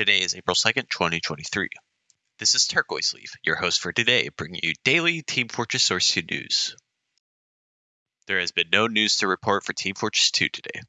Today is April 2nd, 2023. This is Turquoise Leaf, your host for today, bringing you daily Team Fortress Source 2 news. There has been no news to report for Team Fortress 2 today.